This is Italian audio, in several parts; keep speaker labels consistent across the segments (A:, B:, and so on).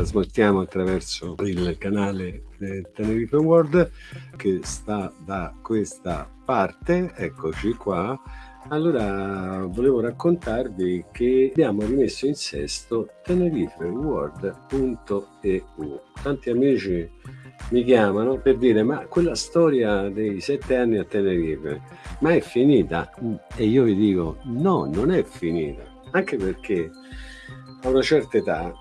A: trasmettiamo attraverso il canale Tenerife World che sta da questa parte, eccoci qua. Allora, volevo raccontarvi che abbiamo rimesso in sesto tenerifeworld.eu. Tanti amici mi chiamano per dire ma quella storia dei sette anni a Tenerife, ma è finita? E io vi dico no, non è finita, anche perché a una certa età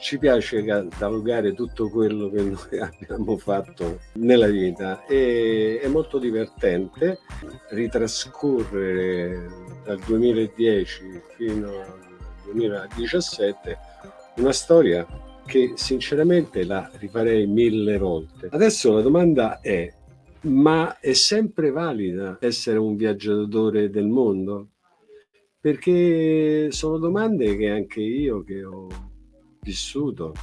A: ci piace catalogare tutto quello che noi abbiamo fatto nella vita e è molto divertente ritrascorrere dal 2010 fino al 2017 una storia che sinceramente la rifarei mille volte. Adesso la domanda è, ma è sempre valida essere un viaggiatore del mondo? Perché sono domande che anche io che ho vissuto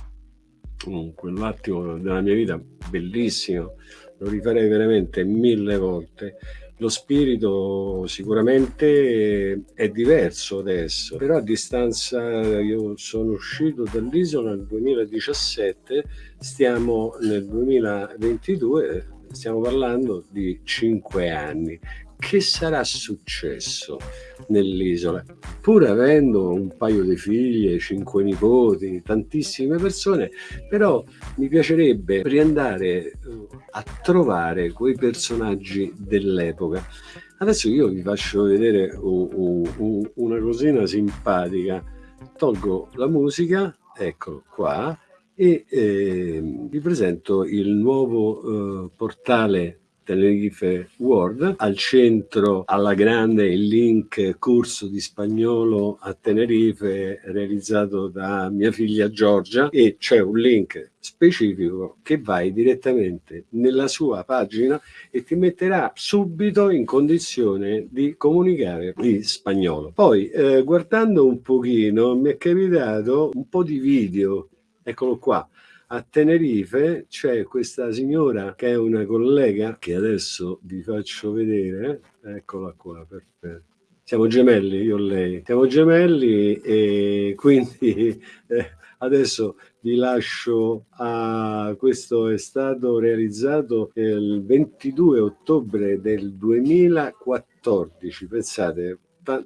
A: quell'attimo della mia vita bellissimo, lo rifarei veramente mille volte lo spirito sicuramente è diverso adesso, però a distanza io sono uscito dall'isola nel 2017, stiamo nel 2022, stiamo parlando di cinque anni che sarà successo nell'isola? Pur avendo un paio di figlie, cinque nipoti, tantissime persone, però mi piacerebbe riandare eh, a trovare quei personaggi dell'epoca. Adesso io vi faccio vedere una cosina simpatica. Tolgo la musica, eccolo qua, e eh, vi presento il nuovo eh, portale Tenerife World, al centro alla grande il link corso di spagnolo a Tenerife realizzato da mia figlia Giorgia e c'è un link specifico che vai direttamente nella sua pagina e ti metterà subito in condizione di comunicare in spagnolo. Poi eh, guardando un pochino mi è capitato un po' di video, eccolo qua, a Tenerife c'è questa signora che è una collega che adesso vi faccio vedere, eccola qua, perfetto. Siamo gemelli, io e lei. Siamo gemelli e quindi eh, adesso vi lascio a questo è stato realizzato il 22 ottobre del 2014, pensate,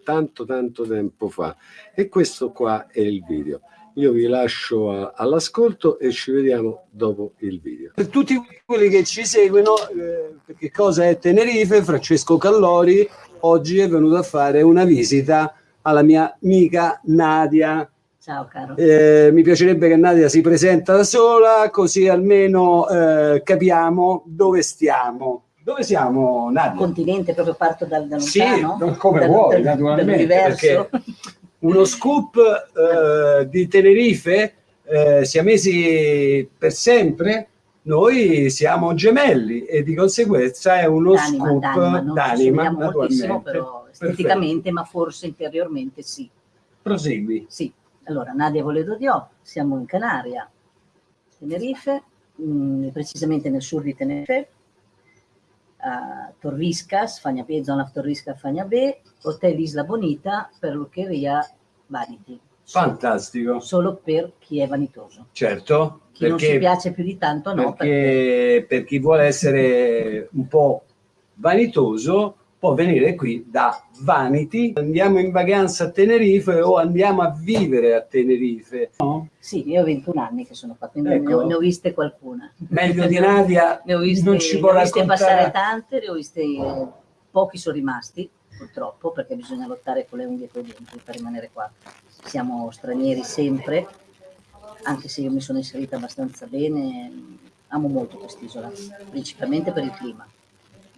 A: tanto tanto tempo fa e questo qua è il video io vi lascio all'ascolto e ci vediamo dopo il video. Per tutti quelli che ci seguono, eh, che cosa è Tenerife, Francesco Callori oggi è venuto a fare una visita alla mia amica Nadia.
B: Ciao caro.
A: Eh, mi piacerebbe che Nadia si presenta da sola, così almeno eh, capiamo dove stiamo. Dove siamo, Nadia?
B: Continente, proprio parto dal, da lontano?
A: Sì, come dal, vuoi, dal, naturalmente. Perché uno scoop eh, di Tenerife, eh, siamesi per sempre, noi siamo gemelli e di conseguenza è uno scoop d'anima,
B: naturalmente. Però esteticamente, Perfetto. ma forse interiormente sì.
A: Prosegui.
B: Sì. Allora, Nadia Voledo Dio, siamo in Canaria, Tenerife, mh, mm, precisamente nel sud di Tenerife, a Torriscas, Fagnabe, zona Torriscas Fagnabe, Hotel Isla Bonita per l'Uccheria Vanity.
A: Fantastico.
B: Solo per chi è vanitoso.
A: Certo.
B: Chi perché, non si piace più di tanto no.
A: Perché, perché... per chi vuole essere un po' vanitoso può venire qui da Vanity. Andiamo in vacanza a Tenerife o andiamo a vivere a Tenerife? No?
B: Sì, io ho 21 anni che sono qua, quindi ecco. ne, ho, ne, ho, viste qualcuna.
A: Meglio di Nadia
B: ne ho viste, non ci può ne ho viste passare tante, ne ho viste, eh, pochi sono rimasti purtroppo perché bisogna lottare con le unghie e con i denti per rimanere qua. Siamo stranieri sempre, anche se io mi sono inserita abbastanza bene, amo molto quest'isola, principalmente per il clima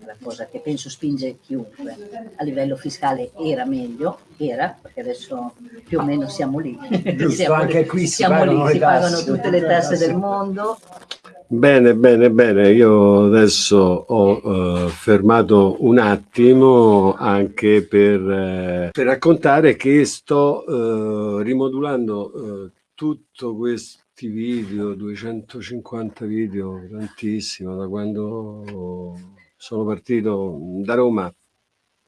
B: la cosa che penso spinge chiunque. A livello fiscale era meglio, era, perché adesso più o meno siamo lì.
A: Giusto, siamo anche lì, qui si siamo pagano, lì, si
B: pagano tutte le tasse del mondo.
A: Bene, bene, bene. Io adesso ho uh, fermato un attimo anche per, uh, per raccontare che sto uh, rimodulando tutto questi video, 250 video, tantissimo, da quando sono partito da Roma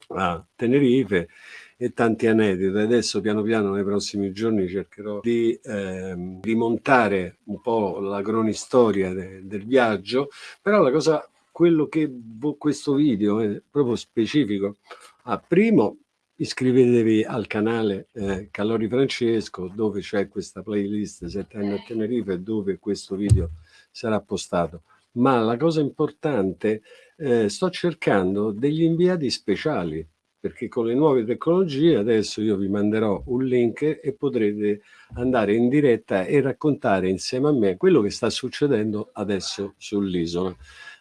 A: a Tenerife e tanti aneddoti. Adesso piano piano nei prossimi giorni cercherò di eh, rimontare un po' la cronistoria de, del viaggio, però la cosa, quello che questo video è proprio specifico. Ah, primo, iscrivetevi al canale eh, Calori Francesco dove c'è questa playlist 7 anni a Tenerife dove questo video sarà postato ma la cosa importante eh, sto cercando degli inviati speciali perché con le nuove tecnologie adesso io vi manderò un link e potrete andare in diretta e raccontare insieme a me quello che sta succedendo adesso sull'isola.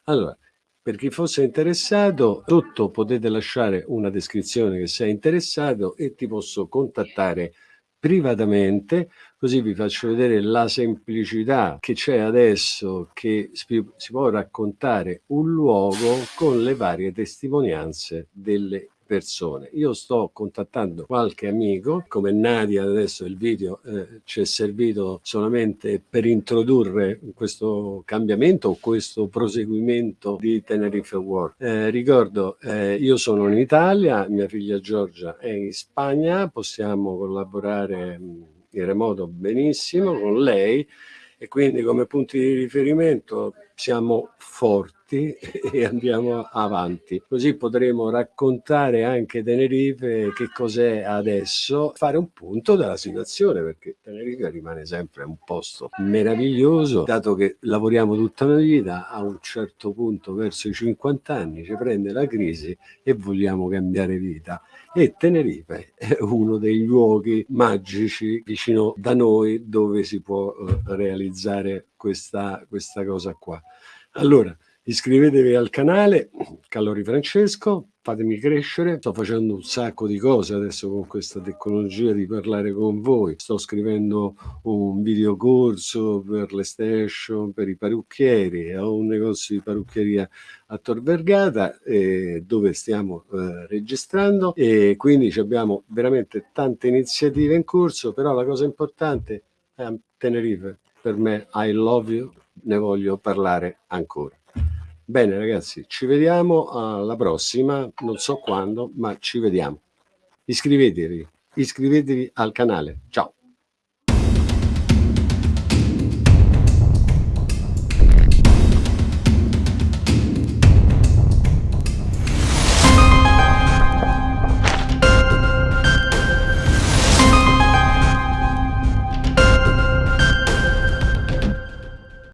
A: Allora per chi fosse interessato, sotto potete lasciare una descrizione che sei interessato e ti posso contattare privatamente, così vi faccio vedere la semplicità che c'è adesso che si, può raccontare un luogo con le varie testimonianze delle persone. Io sto contattando qualche amico, come Nadia adesso il video eh, ci è servito solamente per introdurre questo cambiamento questo proseguimento di Tenerife World. Eh, ricordo, eh, io sono in Italia, mia figlia Giorgia è in Spagna, possiamo collaborare mm, in remoto benissimo con lei e quindi come punti di riferimento siamo forti e andiamo avanti. Così potremo raccontare anche Tenerife che cos'è adesso, fare un punto della situazione perché Tenerife rimane sempre un posto meraviglioso, dato che lavoriamo tutta una vita, a un certo punto verso i 50 anni ci prende la crisi e vogliamo cambiare vita e Tenerife è uno dei luoghi magici vicino da noi dove si può eh, realizzare questa, questa cosa qua. Allora, iscrivetevi al canale Calori Francesco, fatemi crescere, sto facendo un sacco di cose adesso con questa tecnologia di parlare con voi, sto scrivendo un videocorso per le station, per i parrucchieri, ho un negozio di parrucchieria a Tor Vergata eh, dove stiamo eh, registrando. E quindi abbiamo veramente tante iniziative in corso, però la cosa importante è Tenerife, per me I love you, ne voglio parlare ancora. Bene ragazzi, ci vediamo alla prossima, non so quando, ma ci vediamo. Iscrivetevi, iscrivetevi al canale. Ciao!